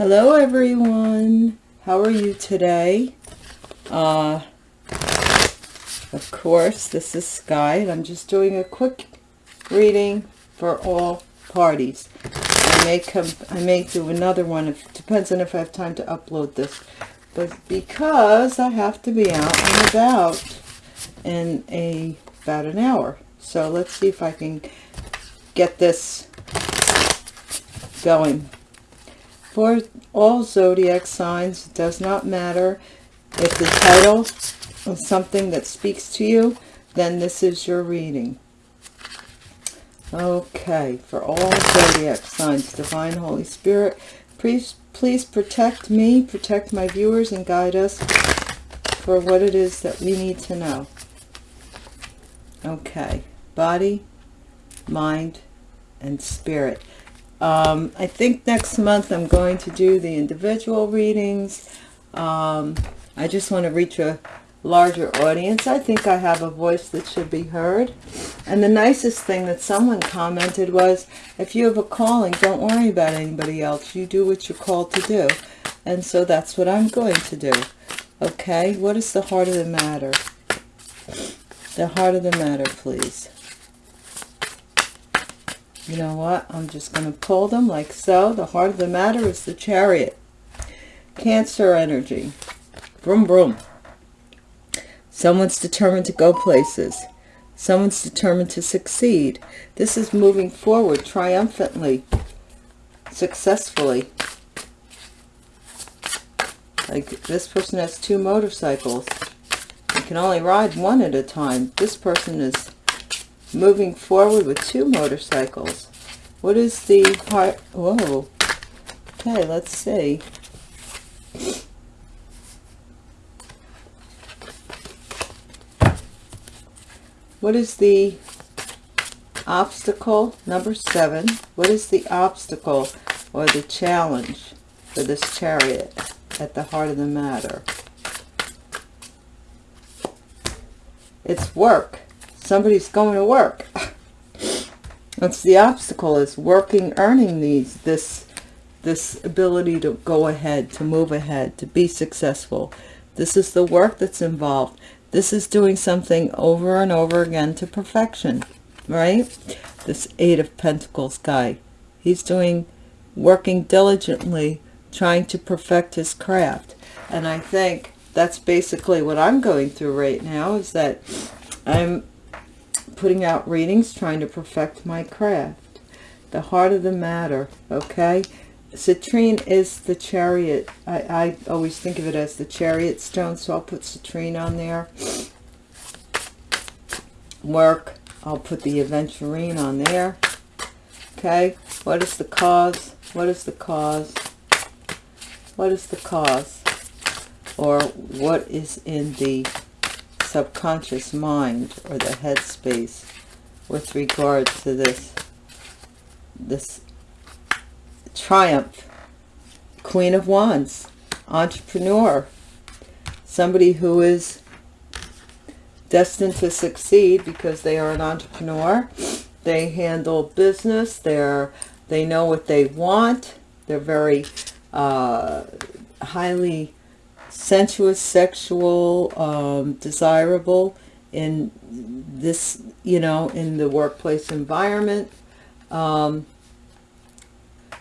Hello everyone. How are you today? Uh, of course, this is Sky, and I'm just doing a quick reading for all parties. I may come, I may do another one. It depends on if I have time to upload this. But because I have to be out and about in a about an hour. So let's see if I can get this going. For all zodiac signs, it does not matter if the title is something that speaks to you, then this is your reading. Okay, for all zodiac signs, Divine Holy Spirit, please, please protect me, protect my viewers, and guide us for what it is that we need to know. Okay, body, mind, and spirit. Um, I think next month I'm going to do the individual readings. Um, I just want to reach a larger audience. I think I have a voice that should be heard. And the nicest thing that someone commented was, if you have a calling, don't worry about anybody else. You do what you're called to do. And so that's what I'm going to do. Okay, what is the heart of the matter? The heart of the matter, please. You know what? I'm just going to pull them like so. The heart of the matter is the chariot. Cancer energy. Vroom, vroom. Someone's determined to go places. Someone's determined to succeed. This is moving forward triumphantly, successfully. Like this person has two motorcycles. You can only ride one at a time. This person is moving forward with two motorcycles. What is the heart? Whoa. Okay, let's see. What is the obstacle? Number seven. What is the obstacle or the challenge for this chariot at the heart of the matter? It's work somebody's going to work. That's the obstacle is working, earning these, this, this ability to go ahead, to move ahead, to be successful. This is the work that's involved. This is doing something over and over again to perfection, right? This Eight of Pentacles guy. He's doing, working diligently, trying to perfect his craft. And I think that's basically what I'm going through right now is that I'm putting out readings, trying to perfect my craft. The heart of the matter, okay? Citrine is the chariot. I, I always think of it as the chariot stone, so I'll put citrine on there. Work, I'll put the aventurine on there. Okay, what is the cause? What is the cause? What is the cause? Or what is in the subconscious mind or the headspace with regard to this this triumph. Queen of wands entrepreneur somebody who is destined to succeed because they are an entrepreneur. They handle business. They're they know what they want. They're very uh, highly sensuous, sexual, um, desirable in this, you know, in the workplace environment. Um,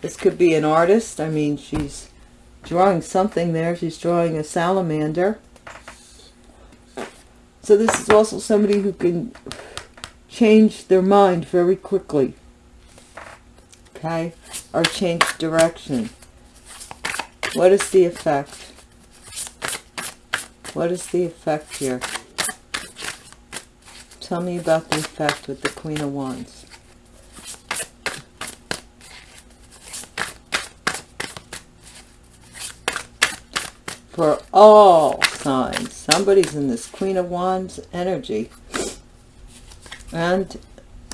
this could be an artist. I mean, she's drawing something there. She's drawing a salamander. So this is also somebody who can change their mind very quickly. Okay? Or change direction. What is the effect? What is the effect here? Tell me about the effect with the Queen of Wands. For all signs, somebody's in this Queen of Wands energy. And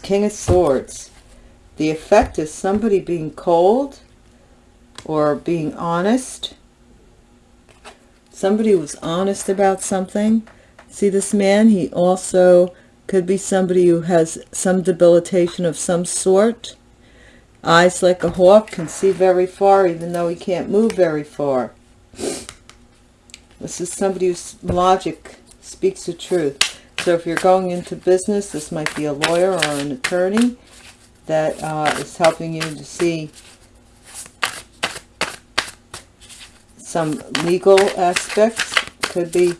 King of Swords. The effect is somebody being cold or being honest somebody was honest about something. See this man, he also could be somebody who has some debilitation of some sort. Eyes like a hawk, can see very far even though he can't move very far. This is somebody whose logic speaks the truth. So if you're going into business, this might be a lawyer or an attorney that uh, is helping you to see some legal aspects. Could be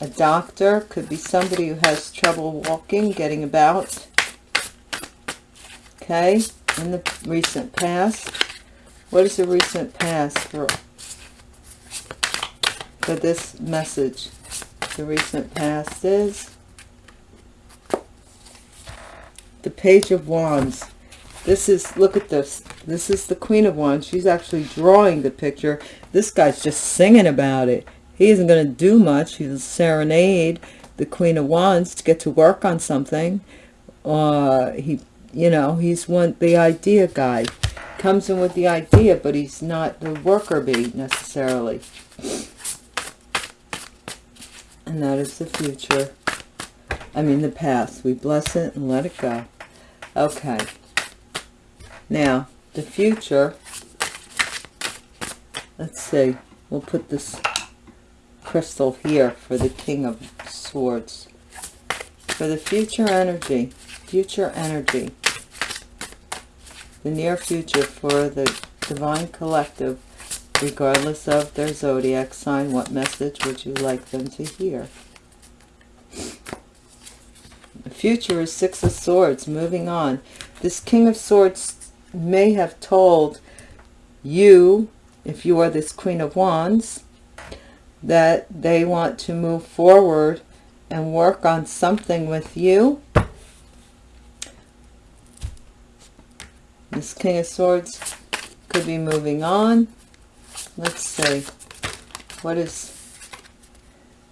a doctor, could be somebody who has trouble walking, getting about. Okay, in the recent past. What is the recent past for, for this message? The recent past is the Page of Wands. This is, look at this. This is the Queen of Wands. She's actually drawing the picture. This guy's just singing about it. He isn't going to do much. He's serenade the Queen of Wands to get to work on something. Uh, he, you know, he's one, the idea guy. Comes in with the idea, but he's not the worker bee necessarily. And that is the future. I mean the past. We bless it and let it go. Okay. Now, the future. Let's see. We'll put this crystal here for the King of Swords. For the future energy. Future energy. The near future for the Divine Collective, regardless of their zodiac sign, what message would you like them to hear? The future is Six of Swords, moving on. This King of Swords may have told you, if you are this Queen of Wands, that they want to move forward and work on something with you. This King of Swords could be moving on. Let's see. What is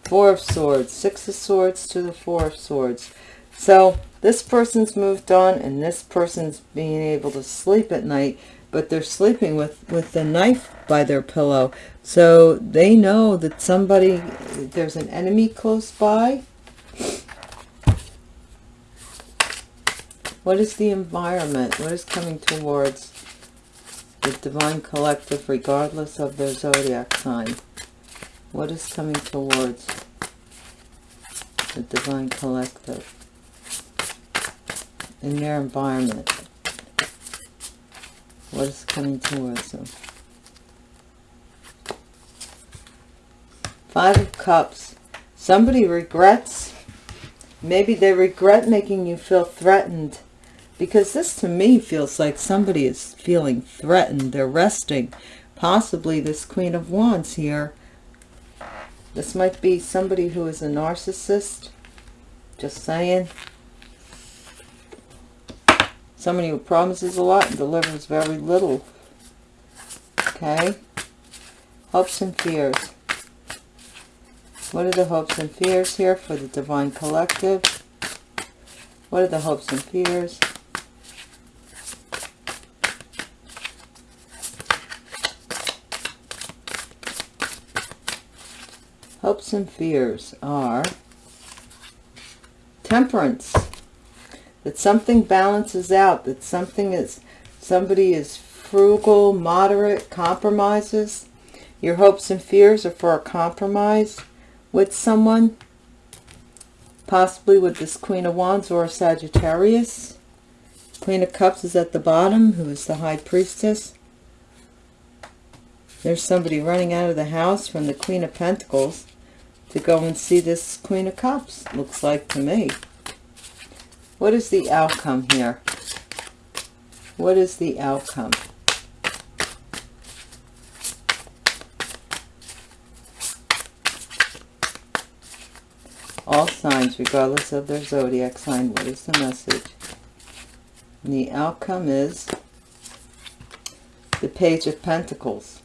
Four of Swords? Six of Swords to the Four of Swords. So this person's moved on and this person's being able to sleep at night but they're sleeping with with the knife by their pillow. So they know that somebody there's an enemy close by. What is the environment? What is coming towards the divine collective regardless of their zodiac sign? What is coming towards the divine collective in their environment what is coming towards them? Five of Cups. Somebody regrets. Maybe they regret making you feel threatened. Because this to me feels like somebody is feeling threatened. They're resting. Possibly this Queen of Wands here. This might be somebody who is a narcissist. Just saying. Somebody who promises a lot and delivers very little. Okay. Hopes and fears. What are the hopes and fears here for the Divine Collective? What are the hopes and fears? Hopes and fears are temperance that something balances out, that something is, somebody is frugal, moderate, compromises. Your hopes and fears are for a compromise with someone, possibly with this Queen of Wands or a Sagittarius. Queen of Cups is at the bottom, who is the High Priestess. There's somebody running out of the house from the Queen of Pentacles to go and see this Queen of Cups, looks like to me. What is the outcome here? What is the outcome? All signs, regardless of their zodiac sign, what is the message? And the outcome is the Page of Pentacles.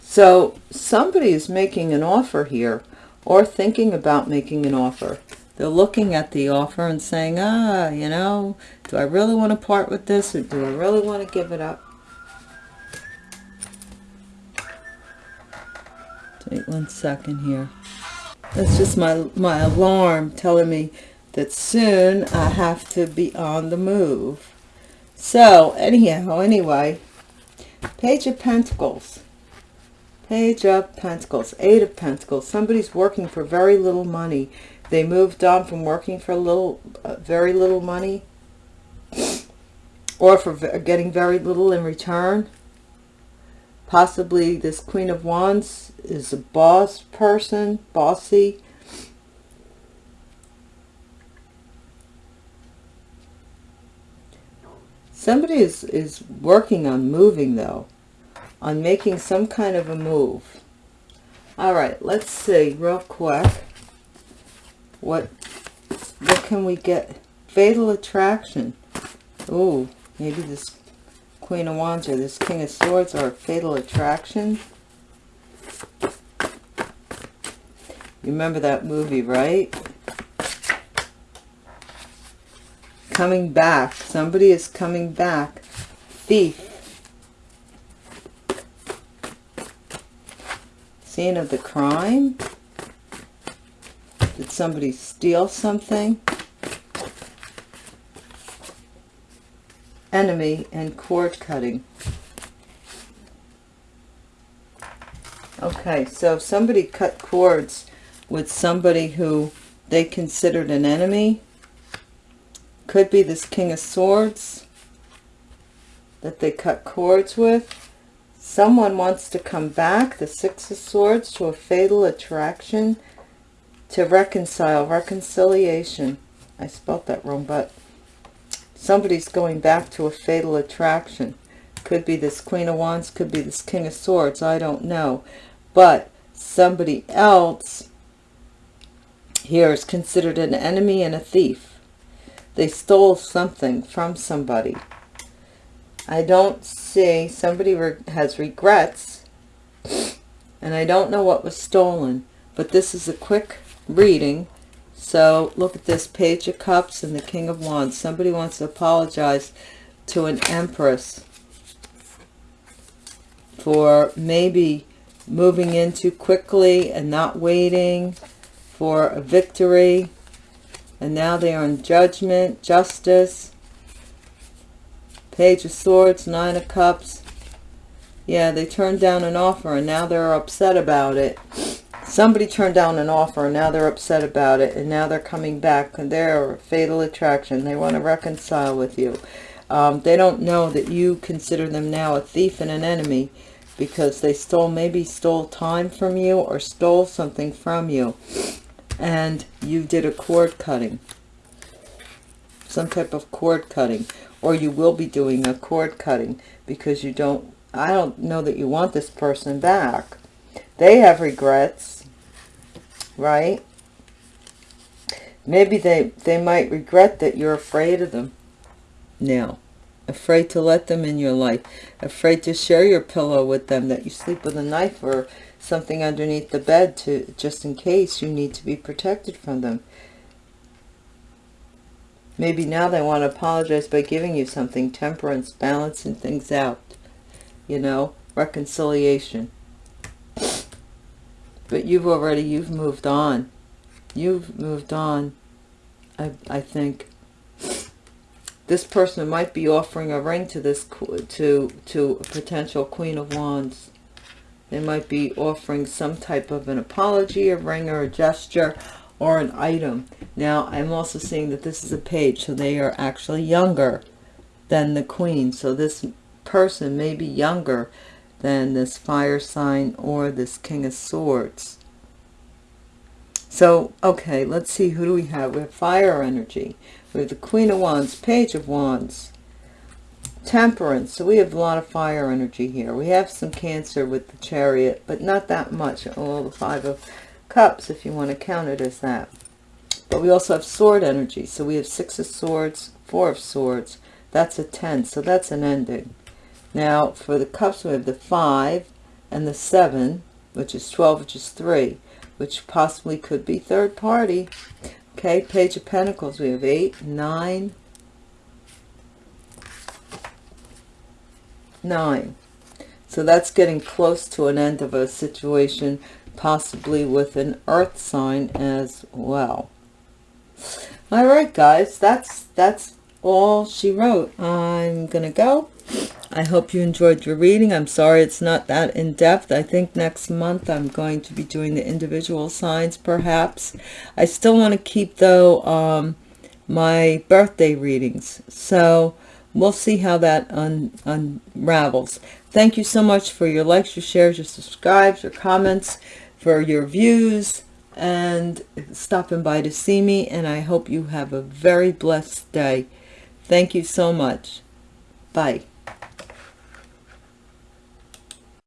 So somebody is making an offer here or thinking about making an offer. They're looking at the offer and saying, ah, you know, do I really want to part with this or do I really want to give it up? Wait one second here. That's just my, my alarm telling me that soon I have to be on the move. So, anyhow, anyway, Page of Pentacles. Page of Pentacles, Eight of Pentacles. Somebody's working for very little money. They moved on from working for a little, uh, very little money, or for getting very little in return. Possibly this Queen of Wands is a boss person, bossy. Somebody is, is working on moving though on making some kind of a move. All right, let's see real quick. What, what can we get? Fatal Attraction. Oh, maybe this Queen of Wands or this King of Swords are Fatal Attraction. You remember that movie, right? Coming back. Somebody is coming back. Thief. Scene of the crime. Somebody steal something? Enemy and cord cutting. Okay, so somebody cut cords with somebody who they considered an enemy. Could be this King of Swords that they cut cords with. Someone wants to come back, the Six of Swords, to a fatal attraction, to reconcile, reconciliation. I spelt that wrong, but somebody's going back to a fatal attraction. Could be this Queen of Wands, could be this King of Swords, I don't know. But somebody else here is considered an enemy and a thief. They stole something from somebody. I don't see, somebody re has regrets, and I don't know what was stolen, but this is a quick reading. So look at this Page of Cups and the King of Wands. Somebody wants to apologize to an Empress for maybe moving in too quickly and not waiting for a victory. And now they are in judgment, justice. Page of Swords, Nine of Cups. Yeah, they turned down an offer and now they're upset about it. Somebody turned down an offer and now they're upset about it. And now they're coming back and they're fatal attraction. They want to reconcile with you. Um, they don't know that you consider them now a thief and an enemy because they stole, maybe stole time from you or stole something from you. And you did a cord cutting. Some type of cord cutting or you will be doing a cord cutting because you don't I don't know that you want this person back they have regrets right? Maybe they they might regret that you're afraid of them now. Afraid to let them in your life. Afraid to share your pillow with them that you sleep with a knife or something underneath the bed to just in case you need to be protected from them. Maybe now they want to apologize by giving you something, temperance, balancing things out, you know, reconciliation. But you've already, you've moved on. You've moved on, I, I think. This person might be offering a ring to this, to, to a potential Queen of Wands. They might be offering some type of an apology, a ring, or a gesture, or an item. Now, I'm also seeing that this is a page, so they are actually younger than the queen. So this person may be younger than this fire sign or this king of swords. So, okay, let's see, who do we have? We have fire energy. We have the queen of wands, page of wands, temperance. So we have a lot of fire energy here. We have some cancer with the chariot, but not that much. Oh, the five of cups if you want to count it as that. But we also have sword energy. So we have six of swords, four of swords. That's a 10. So that's an ending. Now for the cups we have the five and the seven, which is 12, which is three, which possibly could be third party. Okay, page of pentacles. We have eight, nine, nine. So that's getting close to an end of a situation possibly with an earth sign as well all right guys that's that's all she wrote. I'm going to go. I hope you enjoyed your reading. I'm sorry it's not that in-depth. I think next month I'm going to be doing the individual signs, perhaps. I still want to keep, though, um, my birthday readings. So we'll see how that un unravels. Thank you so much for your likes, your shares, your subscribes, your comments, for your views, and stopping by to see me. And I hope you have a very blessed day. Thank you so much. Bye.